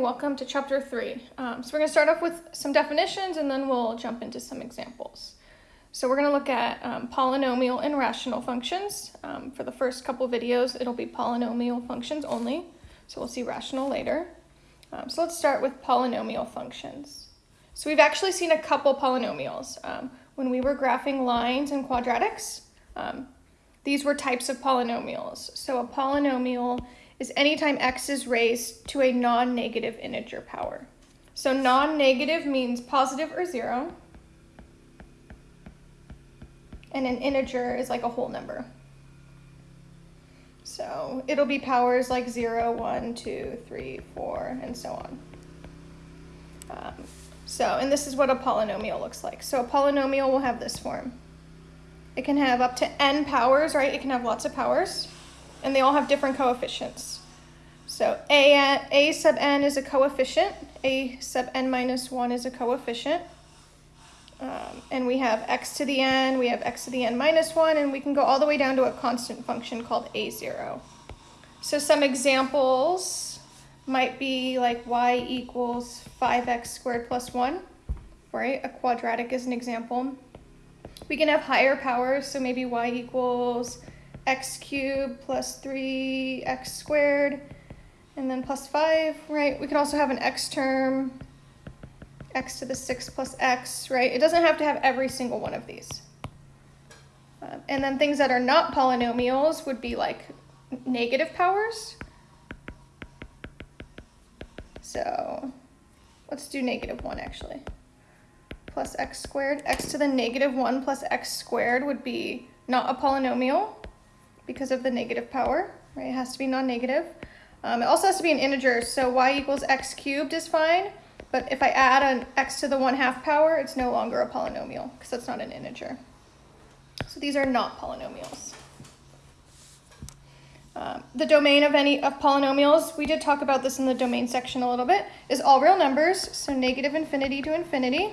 welcome to chapter three. Um, so we're going to start off with some definitions and then we'll jump into some examples. So we're going to look at um, polynomial and rational functions. Um, for the first couple videos, it'll be polynomial functions only. So we'll see rational later. Um, so let's start with polynomial functions. So we've actually seen a couple polynomials. Um, when we were graphing lines and quadratics, um, these were types of polynomials. So a polynomial is anytime x is raised to a non-negative integer power. So non-negative means positive or zero, and an integer is like a whole number. So it'll be powers like 0, 1, 2, 3, 4, and so on. Um, so, and this is what a polynomial looks like. So a polynomial will have this form. It can have up to n powers, right? It can have lots of powers and they all have different coefficients. So a, a sub n is a coefficient, a sub n minus 1 is a coefficient. Um, and we have x to the n, we have x to the n minus 1, and we can go all the way down to a constant function called a0. So some examples might be like y equals 5x squared plus 1, right? A quadratic is an example. We can have higher powers, so maybe y equals x cubed plus 3x squared, and then plus 5, right? We could also have an x term, x to the 6 plus x, right? It doesn't have to have every single one of these. Um, and then things that are not polynomials would be like negative powers. So let's do negative 1 actually. Plus x squared. x to the negative 1 plus x squared would be not a polynomial because of the negative power, right? It has to be non-negative. Um, it also has to be an integer, so y equals x cubed is fine, but if I add an x to the 1 half power, it's no longer a polynomial because that's not an integer. So these are not polynomials. Um, the domain of any of polynomials, we did talk about this in the domain section a little bit, is all real numbers, so negative infinity to infinity.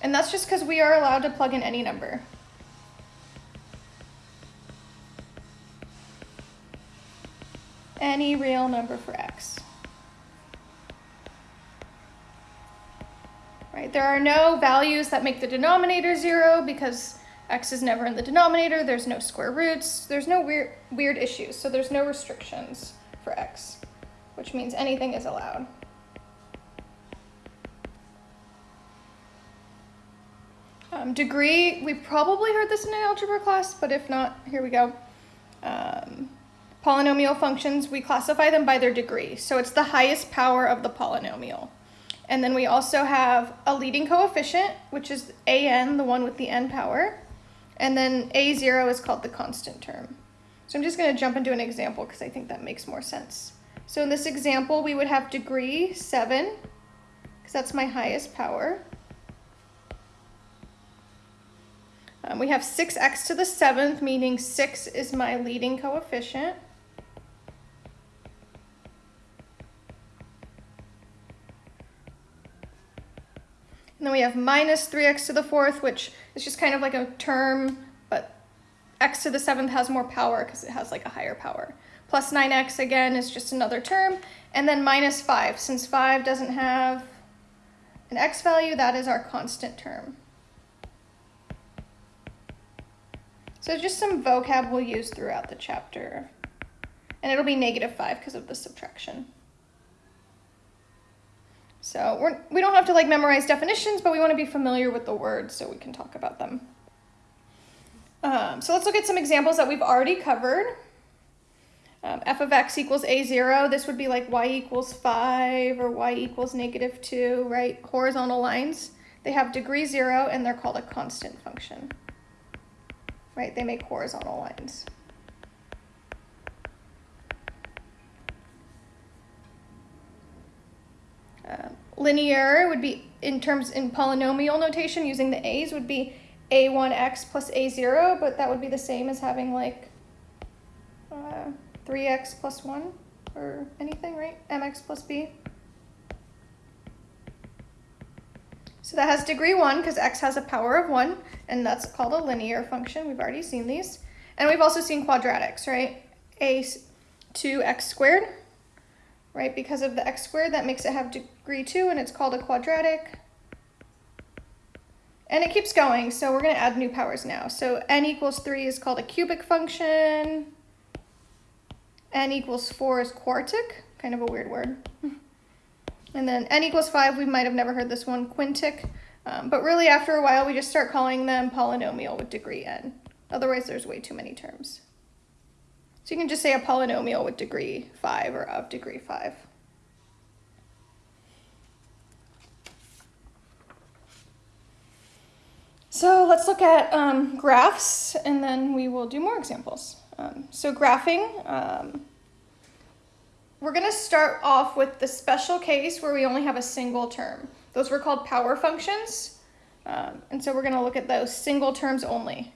And that's just because we are allowed to plug in any number. Any real number for x. Right, there are no values that make the denominator zero because x is never in the denominator, there's no square roots, there's no weird, weird issues, so there's no restrictions for x, which means anything is allowed. Um, degree, we probably heard this in an algebra class, but if not, here we go. Um, Polynomial functions, we classify them by their degree. So it's the highest power of the polynomial. And then we also have a leading coefficient, which is an, the one with the n power. And then a0 is called the constant term. So I'm just going to jump into an example because I think that makes more sense. So in this example, we would have degree 7, because that's my highest power. Um, we have 6x to the 7th, meaning 6 is my leading coefficient. And then we have minus 3x to the fourth, which is just kind of like a term, but x to the seventh has more power because it has like a higher power. Plus 9x, again, is just another term. And then minus 5. Since 5 doesn't have an x value, that is our constant term. So just some vocab we'll use throughout the chapter. And it'll be negative 5 because of the subtraction. So we're, we don't have to like memorize definitions, but we want to be familiar with the words so we can talk about them. Um, so let's look at some examples that we've already covered. Um, f of x equals a0, this would be like y equals 5 or y equals negative 2, right? Horizontal lines. They have degree 0 and they're called a constant function, right? They make horizontal lines. Linear would be, in terms in polynomial notation, using the a's, would be a1x plus a0, but that would be the same as having like uh, 3x plus 1 or anything, right? mx plus b. So that has degree 1 because x has a power of 1, and that's called a linear function. We've already seen these. And we've also seen quadratics, right? a 2x squared right? Because of the x squared, that makes it have degree 2, and it's called a quadratic. And it keeps going, so we're going to add new powers now. So n equals 3 is called a cubic function. n equals 4 is quartic, kind of a weird word. And then n equals 5, we might have never heard this one, quintic. Um, but really, after a while, we just start calling them polynomial with degree n. Otherwise, there's way too many terms. So you can just say a polynomial with degree 5 or of degree 5. So let's look at um, graphs, and then we will do more examples. Um, so graphing, um, we're going to start off with the special case where we only have a single term. Those were called power functions. Um, and so we're going to look at those single terms only.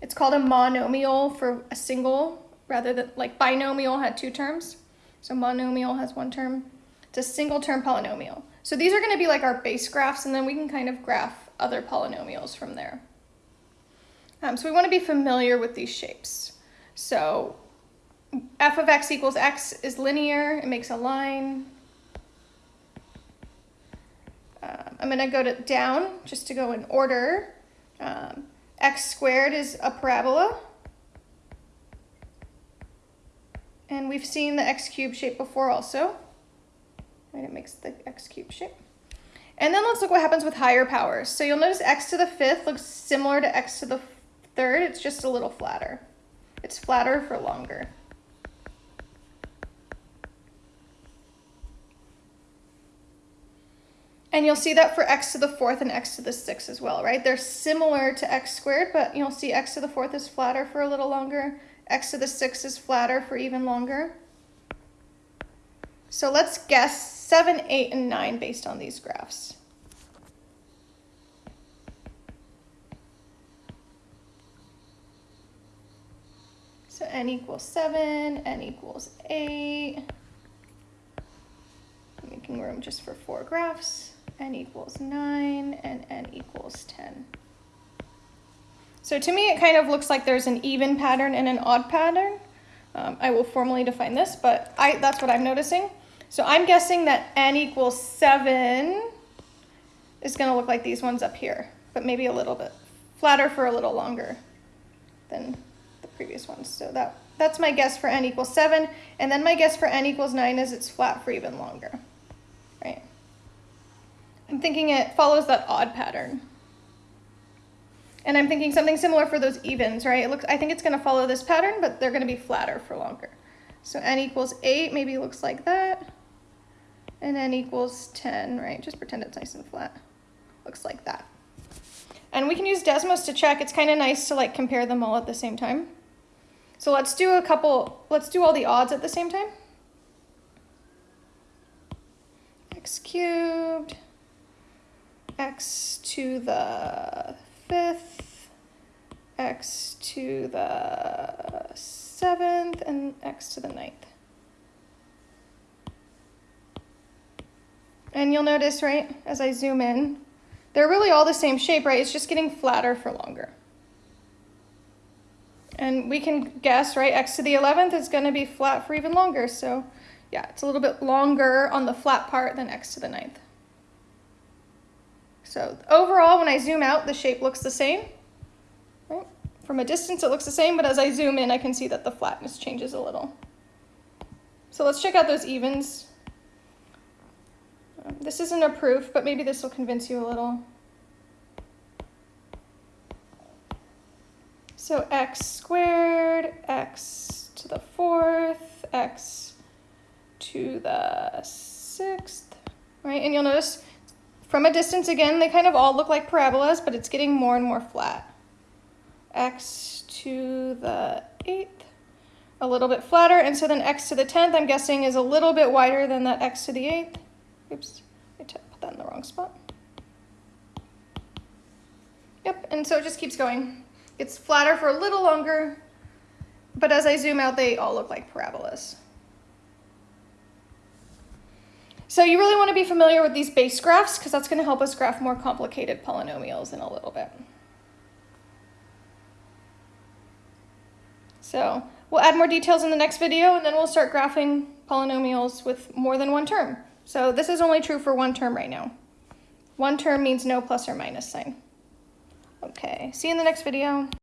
It's called a monomial for a single rather than like binomial had two terms. So monomial has one term. It's a single term polynomial. So these are going to be like our base graphs and then we can kind of graph other polynomials from there. Um, so we want to be familiar with these shapes. So f of x equals x is linear. It makes a line. Um, I'm going to go to down just to go in order. Um, x squared is a parabola. And we've seen the x cubed shape before also. And it makes the x cubed shape. And then let's look what happens with higher powers. So you'll notice x to the fifth looks similar to x to the third. It's just a little flatter. It's flatter for longer. And you'll see that for x to the fourth and x to the sixth as well, right? They're similar to x squared, but you'll see x to the fourth is flatter for a little longer. x to the sixth is flatter for even longer. So let's guess 7, 8, and 9 based on these graphs. So n equals 7, n equals 8. I'm making room just for four graphs n equals 9, and n equals 10. So to me, it kind of looks like there's an even pattern and an odd pattern. Um, I will formally define this, but I, that's what I'm noticing. So I'm guessing that n equals 7 is going to look like these ones up here, but maybe a little bit flatter for a little longer than the previous ones. So that, that's my guess for n equals 7. And then my guess for n equals 9 is it's flat for even longer, right? I'm thinking it follows that odd pattern. And I'm thinking something similar for those evens, right? It looks, I think it's gonna follow this pattern, but they're gonna be flatter for longer. So n equals eight maybe looks like that. And n equals 10, right? Just pretend it's nice and flat. Looks like that. And we can use Desmos to check. It's kind of nice to like compare them all at the same time. So let's do a couple, let's do all the odds at the same time. x cubed x to the fifth, x to the seventh, and x to the ninth. And you'll notice, right, as I zoom in, they're really all the same shape, right? It's just getting flatter for longer. And we can guess, right, x to the 11th is going to be flat for even longer. So yeah, it's a little bit longer on the flat part than x to the ninth. So overall, when I zoom out, the shape looks the same. Right? From a distance, it looks the same, but as I zoom in, I can see that the flatness changes a little. So let's check out those evens. This isn't a proof, but maybe this will convince you a little. So x squared, x to the fourth, x to the sixth, right? And you'll notice from a distance, again, they kind of all look like parabolas, but it's getting more and more flat. x to the 8th, a little bit flatter, and so then x to the 10th, I'm guessing, is a little bit wider than that x to the 8th. Oops, I put that in the wrong spot. Yep, and so it just keeps going. It's flatter for a little longer, but as I zoom out, they all look like parabolas. So you really want to be familiar with these base graphs because that's going to help us graph more complicated polynomials in a little bit. So we'll add more details in the next video and then we'll start graphing polynomials with more than one term. So this is only true for one term right now. One term means no plus or minus sign. Okay, see you in the next video.